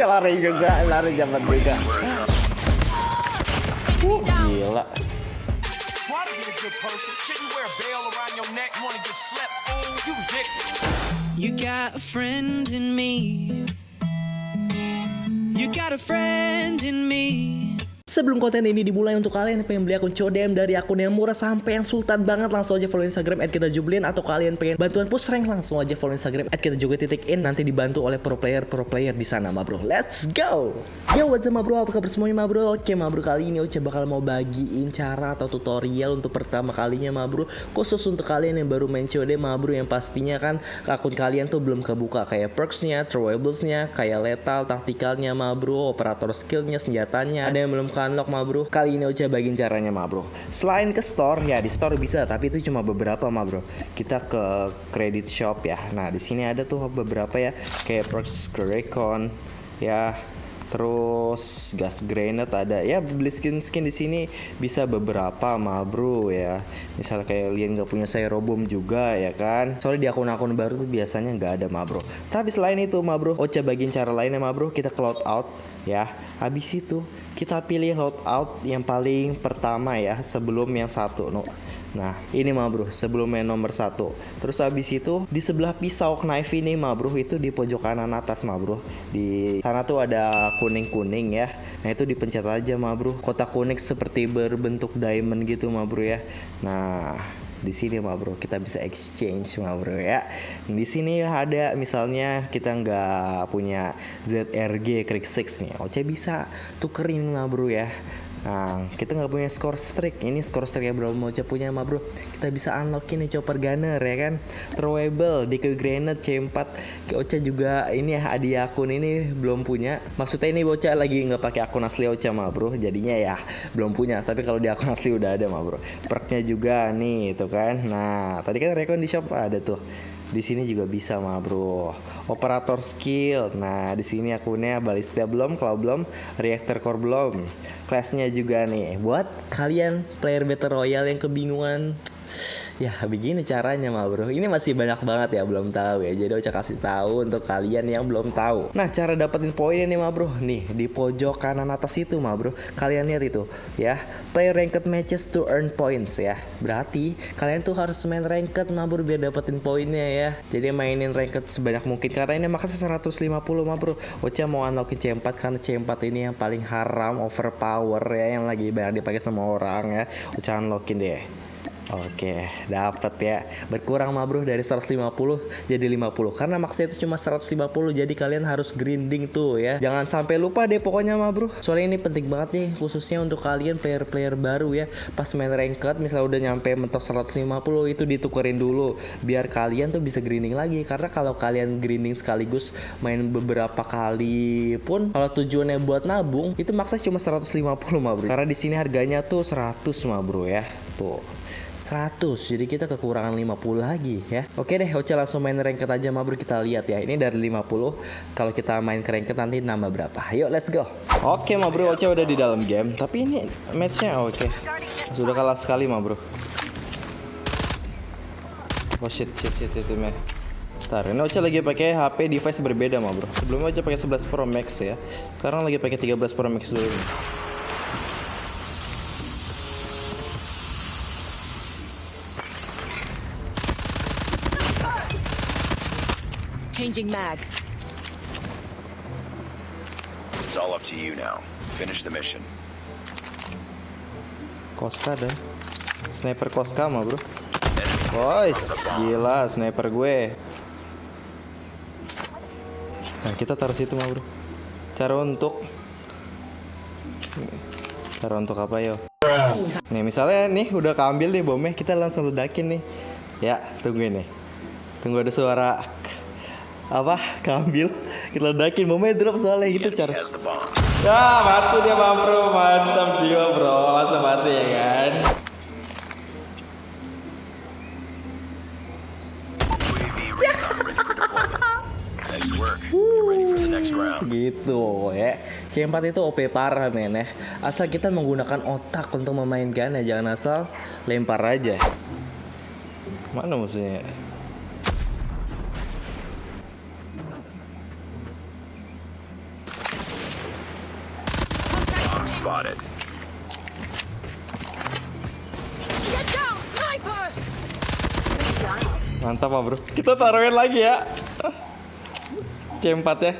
Dia lari juga, lari jaman juga. Uh, gila. You got a friend in me. You got a friend in me. Sebelum konten ini dimulai untuk kalian yang pengen beli akun CODM dari akun yang murah sampai yang sultan banget langsung aja follow Instagram @kita atau kalian pengen bantuan push rank langsung aja follow Instagram @kita titik in nanti dibantu oleh pro player pro player di sana ma bro. Let's go. Yo what's up ma bro apa kabar semuanya ma bro? Oke ma bro kali ini Oce bakal mau bagiin cara atau tutorial untuk pertama kalinya ma bro khusus untuk kalian yang baru main COD ma bro yang pastinya kan akun kalian tuh belum kebuka kayak perksnya, throwablesnya, kayak lethal, taktikalnya ma bro, operator skillnya, senjatanya ada yang belum unlock ma bro. Kali ini Ocha bagiin caranya ma bro. Selain ke store ya di store bisa tapi itu cuma beberapa ma bro. Kita ke credit shop ya. Nah di sini ada tuh beberapa ya. Kayak perks Recon ya terus gas grenade ada. Ya beli skin skin di sini bisa beberapa ma bro ya. Misalnya kayak kalian nggak punya saya robom juga ya kan? Soalnya di akun-akun baru tuh biasanya nggak ada ma bro tapi selain itu ma bro Ocha bagiin cara lainnya ma bro kita cloud out ya. Habis itu kita pilih loadout yang paling pertama ya sebelum yang satu no. Nah ini mah bro sebelum yang nomor satu. Terus habis itu di sebelah pisau knife ini mah bro itu di pojok kanan atas mah bro. Di sana tuh ada kuning-kuning ya. Nah itu dipencet aja mah bro. Kotak kuning seperti berbentuk diamond gitu mah bro ya. Nah di sini mah bro kita bisa exchange mah bro ya. Di sini ada misalnya kita nggak punya ZRG Krieg 6 nih. Oce bisa tukerin mah bro ya Nah, kita nggak punya score streak. Ini score streak yang belum mau punya mah bro. Kita bisa unlockin nih chopper gunner ya kan. Throwable, decoy grenade, C4. Ocha juga ini ya hadiah akun ini belum punya. Maksudnya ini bocah lagi nggak pakai akun asli Ocha mah bro. Jadinya ya belum punya. Tapi kalau di akun asli udah ada mah bro. Perknya juga nih itu kan. Nah, tadi kan rekon di shop ada tuh di sini juga bisa mah bro. Operator skill. Nah di sini akunnya balista belum kalau belum reactor core belum. Kelasnya juga nih. Buat kalian player battle royale yang kebingungan Ya begini caranya mah bro. Ini masih banyak banget ya belum tahu ya. Jadi Ocha kasih tahu untuk kalian yang belum tahu. Nah cara dapetin poinnya nih mah bro. Nih di pojok kanan atas itu mah bro. Kalian lihat itu ya. Play ranked matches to earn points ya. Berarti kalian tuh harus main ranked mah bro Biar dapetin poinnya ya. Jadi mainin ranked sebanyak mungkin. Karena ini makanya 150 mah bro. Ocha mau unlockin C4 karena C4 ini yang paling haram Overpower ya. Yang lagi banyak dipakai sama orang ya. Ocha unlockin deh Oke, dapat ya. Berkurang mah bro dari 150 jadi 50. Karena maksnya itu cuma 150 jadi kalian harus grinding tuh ya. Jangan sampai lupa deh pokoknya mah bro. Soalnya ini penting banget nih khususnya untuk kalian player-player baru ya. Pas main ranked misalnya udah nyampe mentok 150 itu ditukerin dulu biar kalian tuh bisa grinding lagi karena kalau kalian grinding sekaligus main beberapa kali pun kalau tujuannya buat nabung itu maksa cuma 150 mah bro. Karena di sini harganya tuh 100 mah bro ya. Tuh. 100 jadi kita kekurangan 50 lagi ya. Oke deh Oce langsung main ranked aja ma bro kita lihat ya ini dari 50 kalau kita main ke ranked nanti nambah berapa. Yuk let's go. Oke ma bro Oce udah di dalam game. Tapi ini matchnya oke sudah kalah sekali ma bro oh shit shit shit shit man Ntar, ini Oce lagi pakai HP device berbeda ma bro. Sebelumnya Oce pakai 11 Pro Max ya. Sekarang lagi pakai 13 Pro Max dulu. nih. Changing mag. It's all up to you now. Finish the mission. Koska dan sniper Koska mah bro. Boys, gila sniper gue. Nah kita taruh situ mah bro. Cara untuk Cara untuk apa yo? Nih misalnya nih udah keambil nih bomnya kita langsung ledakin nih. Ya tungguin nih. Tunggu ada suara apa? Keambil kita ledakin momennya drop soalnya gitu cara ya mati dia bang bro. Mantap jiwa bro. Masa mati ya kan? Gitu ya. C4 itu OP parah men ya. Asal kita menggunakan otak untuk memainkan ya. Jangan asal lempar aja. Mana musuhnya Mantap ah bro. Kita taruhin lagi ya. C4 ya.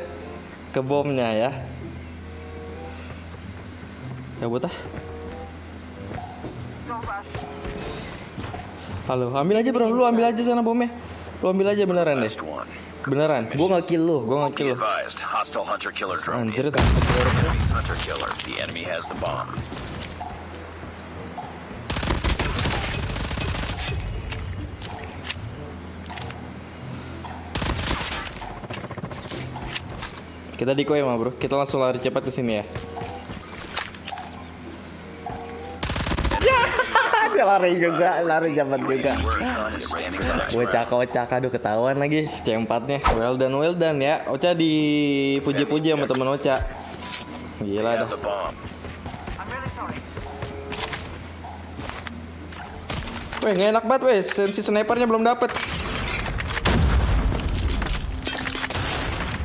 Ke bomnya ya. Cabut ah. Halo, ambil aja bro, lu ambil aja sana bomnya. Lu ambil aja beneran deh. Beneran, gua nggak kill lu, gua nggak kill lu. Anjir, inbound. Kita decoy mah bro, kita langsung lari cepat ke sini ya. Dia lari juga, lari cepat juga. Where a gun is standing by. Bocah kocak, aduh ketahuan lagi C4-nya. Well done, well done ya. Ocha dipuji-puji sama temen Ocha. Gila dah. Weh, nggak enak banget weh. Sensi snipernya belum dapet.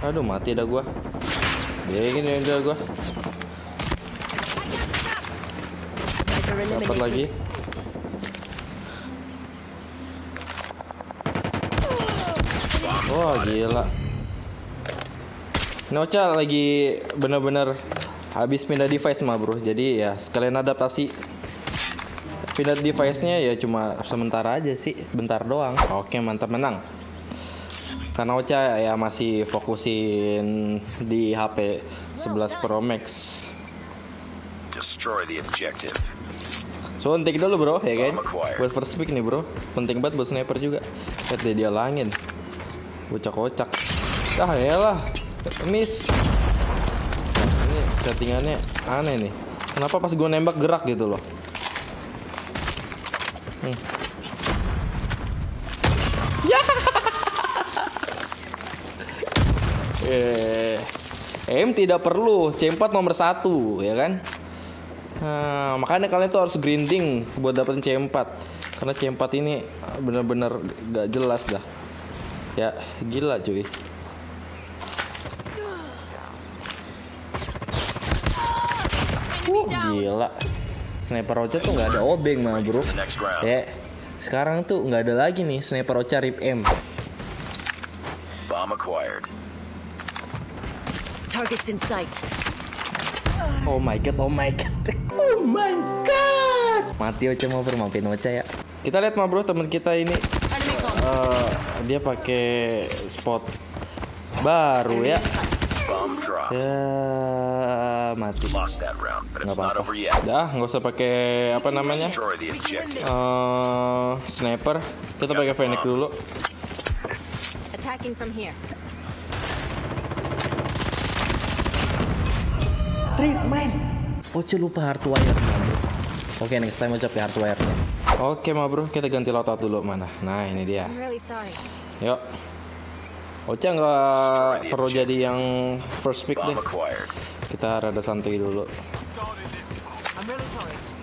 Aduh, mati dah gua. Dingin ya udah gua. Dapat lagi. Wah, gila. Nocha lagi bener-bener habis pindah device mah bro. Jadi ya sekalian adaptasi. Pindah device-nya ya cuma sementara aja sih, bentar doang. Oke, mantap menang. Karena Ocha ya masih fokusin di HP 11 Pro Max. Destroy the objective. Suntik dulu bro, ya kan? Buat first pick nih bro, penting banget buat sniper juga. Lihat deh dia langin, bocah kocak. Ah lah, miss. Nah, ini settingannya aneh nih. Kenapa pas gue nembak gerak gitu loh? Hmm. Ya. Eh, M tidak perlu, C4 nomor satu, ya kan? Nah, makanya kalian tuh harus grinding buat dapetin C4 Karena C4 ini bener-bener gak jelas dah Ya, gila cuy down. Gila Sniper Rocha tuh gak ada obeng mah bro. Ya, sekarang tuh nggak ada lagi nih Sniper Rocha Rip M. Targets in sight. Oh my god, oh my god Oh my god Mati Ocha mau bro, maafin Ocha ya Kita lihat mah bro teman kita ini eh, Dia pakai spot baru ya. Ya mati nggak apa-apa. Dah, nggak usah pakai apa namanya eh sniper. Kita pakai Fennec dulu. Attacking from here. Trip main. Oce lupa hardwire bro. Oke next time Oce pakai hardwire-nya. Oke, ma bro, kita ganti loadout dulu mana. Nah, ini dia. Really. Yuk. Ocha nggak perlu jadi yang first pick deh. Kita rada santai dulu. I'm really sorry.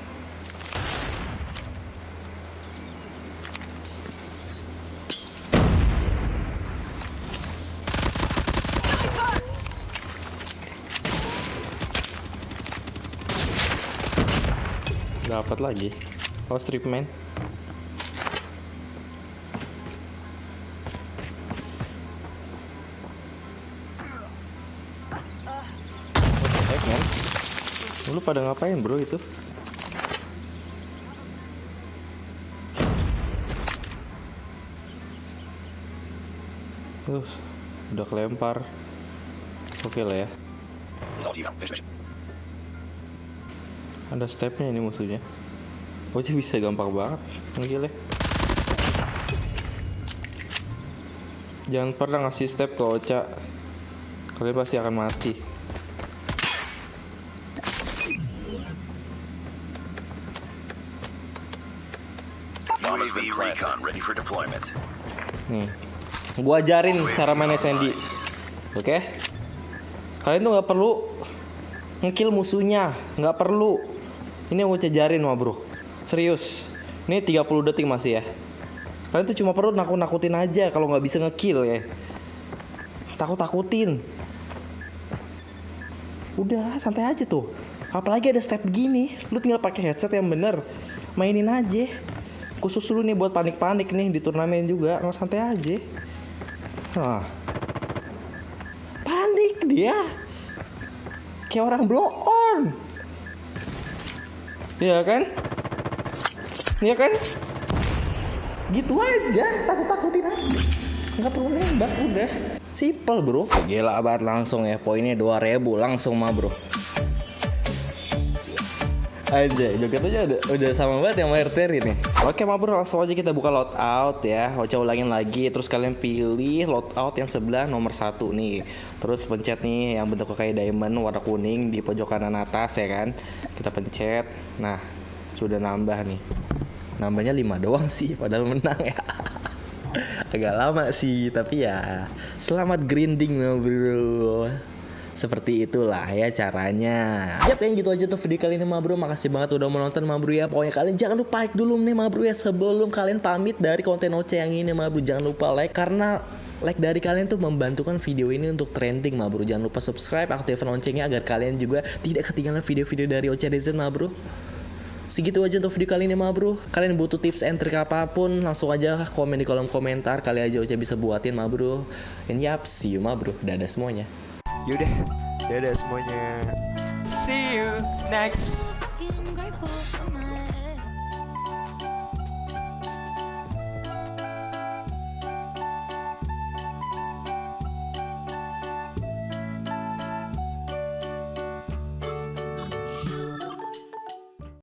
Dapat lagi. Oh, strip man? Lu pada ngapain, bro, itu? Uh, udah kelempar. Oke lah ya. Ada stepnya ini musuhnya. Oh, sih bisa gampang banget. Gila. Jangan pernah ngasih step ke Ocha. Kalian pasti akan mati. Nih. Gua ajarin cara main SND. Oke? Kalian tuh nggak perlu ngekill musuhnya, nggak perlu. Ini mau ajarin mah, Bro. Serius. Ini 30 detik masih ya. Kalian tuh cuma perlu nakut-nakutin aja kalau nggak bisa ngekill ya. Takut-takutin. Udah, santai aja tuh. Apalagi ada step gini, lu tinggal pakai headset yang bener, mainin aja. Khusus lu nih buat panik-panik nih di turnamen juga, nggak santai aja. Nah, panik dia, kayak orang blow on. Iya kan? Iya kan? Gitu aja, takut-takutin aja. Nggak perlu nembak udah. Simple bro. Gila banget langsung ya, poinnya 2000 langsung mah bro. Aja, joget aja udah, udah sama banget yang Terry nih. Oke, ma bro, langsung aja kita buka loadout ya. Ocha ulangin lagi, terus kalian pilih loadout yang sebelah nomor satu nih. Terus pencet nih yang bentuknya kayak diamond warna kuning di pojok kanan atas ya kan. Kita pencet. Nah, sudah nambah nih. Nambahnya 5 doang sih, padahal menang ya. Agak lama sih, tapi ya selamat grinding bro. Seperti itulah ya caranya. Yap yang gitu aja tuh video kali ini ma bro. Makasih banget udah menonton ma bro ya. Pokoknya kalian jangan lupa like dulu nih ma bro ya. Sebelum kalian pamit dari konten Oce yang ini ma bro Jangan lupa like Karena like dari kalian tuh membantukan video ini untuk trending ma bro. Jangan lupa subscribe aktifkan loncengnya Agar kalian juga tidak ketinggalan video-video dari Oce DZ ma bro. Segitu aja untuk video kali ini ma bro. Kalian butuh tips and trik apa pun Langsung aja komen di kolom komentar. Kali aja Oce bisa buatin ma bro. And yap see you ma bro. Dadah semuanya Yaudah, dadah semuanya. See you next